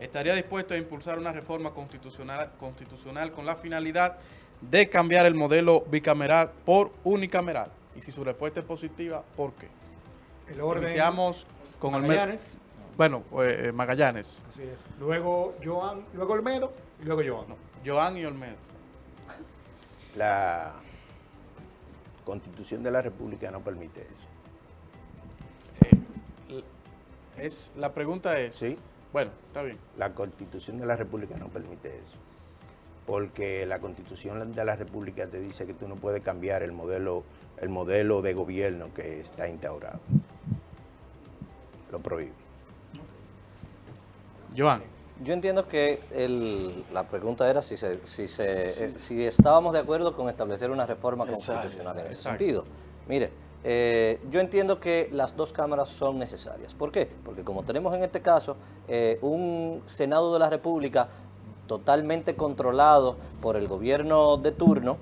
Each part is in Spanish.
estaría dispuesto a impulsar una reforma constitucional, constitucional con la finalidad de cambiar el modelo bicameral por unicameral. Y si su respuesta es positiva, ¿por qué? El orden. Iniciamos con Magallanes. Bueno, pues, eh, Magallanes. Así es. Luego Joan, luego Olmedo y luego Joan. Joan y Olmedo. La Constitución de la República no permite eso. Eh, es, la pregunta es... ¿Sí? Bueno, está bien. La Constitución de la República no permite eso. Porque la Constitución de la República te dice que tú no puedes cambiar el modelo, el modelo de gobierno que está instaurado. Lo prohíbe. Joan. Yo entiendo que el- la pregunta era si, se, si, se, eh, si estábamos de acuerdo con establecer una reforma constitucional en ese exacto. sentido. Mire, eh, yo entiendo que las dos cámaras son necesarias. ¿Por qué? Porque como tenemos en este caso eh, un Senado de la República totalmente controlado por el gobierno de turno,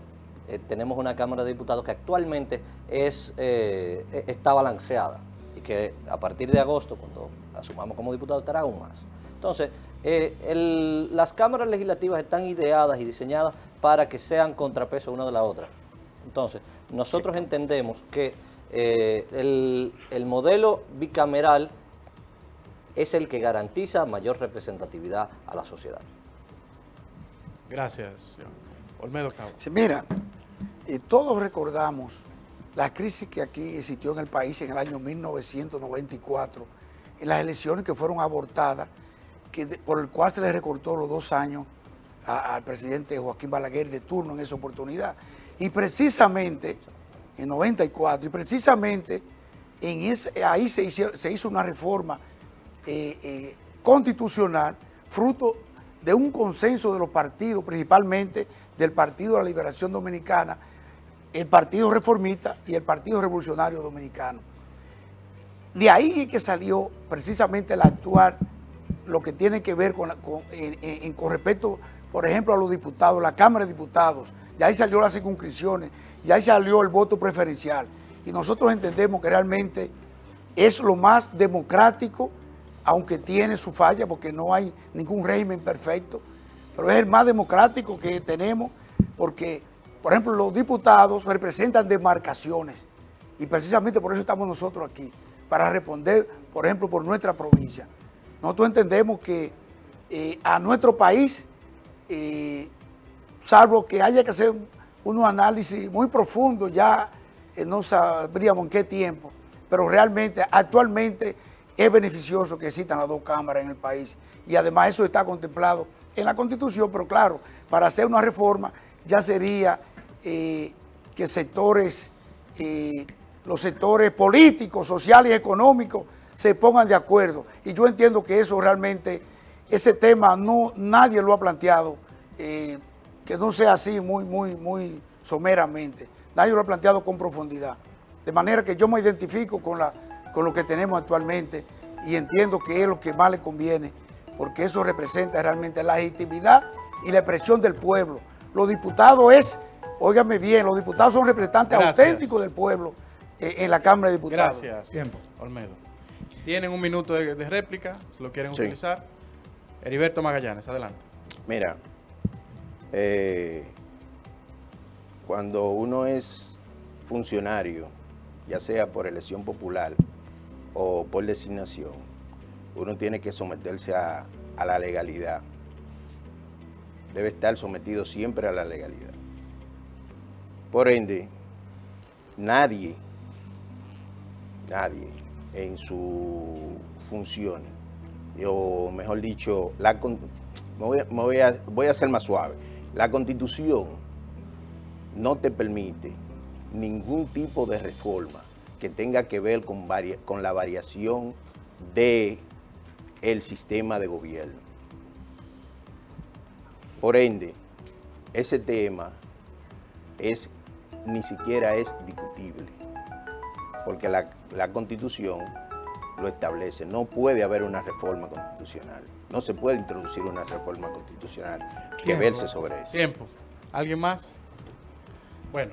eh, tenemos una Cámara de Diputados que actualmente es, eh, e- está balanceada y que a partir de agosto, cuando asumamos como diputados, estará aún más. Entonces, el- las cámaras legislativas están ideadas y diseñadas para que sean contrapeso una de la otra. Entonces, nosotros entendemos que eh, el, el modelo bicameral es el que garantiza mayor representatividad a la sociedad. Gracias, Joan. Olmedo Cabo. Sí, mira, eh, todos recordamos la crisis que aquí existió en el país en el año 1994, en las elecciones que fueron abortadas, que de- por el cual se le recortó los dos años al presidente Joaquín Balaguer de turno en esa oportunidad. Y precisamente, en 94, y precisamente en ese, ahí se hizo, se hizo una reforma eh, eh, constitucional fruto de un consenso de los partidos, principalmente del Partido de la Liberación Dominicana, el Partido Reformista y el Partido Revolucionario Dominicano. De ahí es que salió precisamente el actuar, lo que tiene que ver con, con- con respecto, por ejemplo, a los diputados, la Cámara de Diputados, de ahí salió las circunscripciones, de ahí salió el voto preferencial. Y nosotros entendemos que realmente es lo más democrático, aunque tiene su falla, porque no hay ningún régimen perfecto, pero es el más democrático que tenemos, porque, por ejemplo, los diputados representan demarcaciones, y precisamente por eso estamos nosotros aquí, para responder, por ejemplo, por nuestra provincia. Nosotros entendemos que eh, a nuestro país, salvo que haya que hacer unos análisis muy profundos, ya eh, no sabríamos en qué tiempo, pero realmente actualmente es beneficioso que existan las dos cámaras en el país. Y además eso está contemplado en la Constitución, pero claro, para hacer una reforma ya sería eh, que sectores, eh, los sectores políticos, sociales y económicos se pongan de acuerdo. Y yo entiendo que eso realmente, ese tema no nadie lo ha planteado, eh, que no sea así muy, muy, muy someramente. Nadie lo ha planteado con profundidad. De manera que yo me identifico con, la, con lo que tenemos actualmente y entiendo que es lo que más le conviene, porque eso representa realmente la legitimidad y la expresión del pueblo. Los diputados es, óigame bien, los diputados son representantes Gracias. auténticos del pueblo eh, en la Cámara de Diputados. Gracias, Tiempo. Olmedo. Tienen un minuto de, de réplica, si lo quieren Sí. utilizar. Heriberto Magallanes, adelante. Mira, eh, cuando uno es funcionario, ya sea por elección popular o por designación, uno tiene que someterse a, a la legalidad. Debe estar sometido siempre a la legalidad. Por ende, nadie, nadie en su función, o mejor dicho, la, me voy, a- voy a, ser más suave. La constitución no te permite ningún tipo de reforma que tenga que ver con, con la variación de el sistema de gobierno. Por ende, ese tema es, ni siquiera es discutible, porque la, la constitución lo establece. No puede haber una reforma constitucional. No se puede introducir una reforma constitucional que verse sobre eso. Tiempo. ¿Alguien más? Bueno,